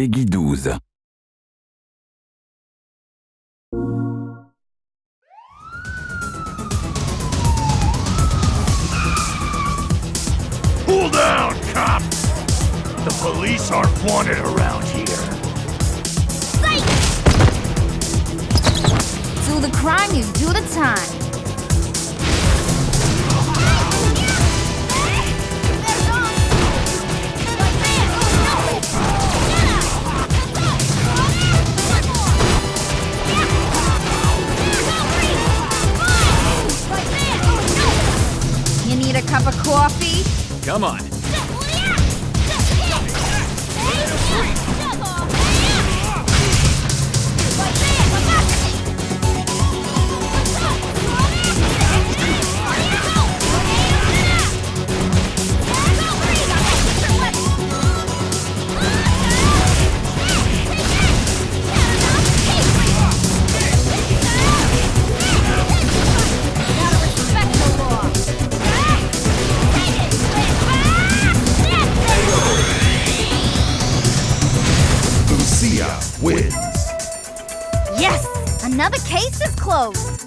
Peggy 12. Cool down, cop! The police aren't wanted around here. Do the crime, you do the time. Coffee? Come on. Wins. Yes! Another case is closed.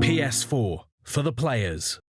PS4 for the players.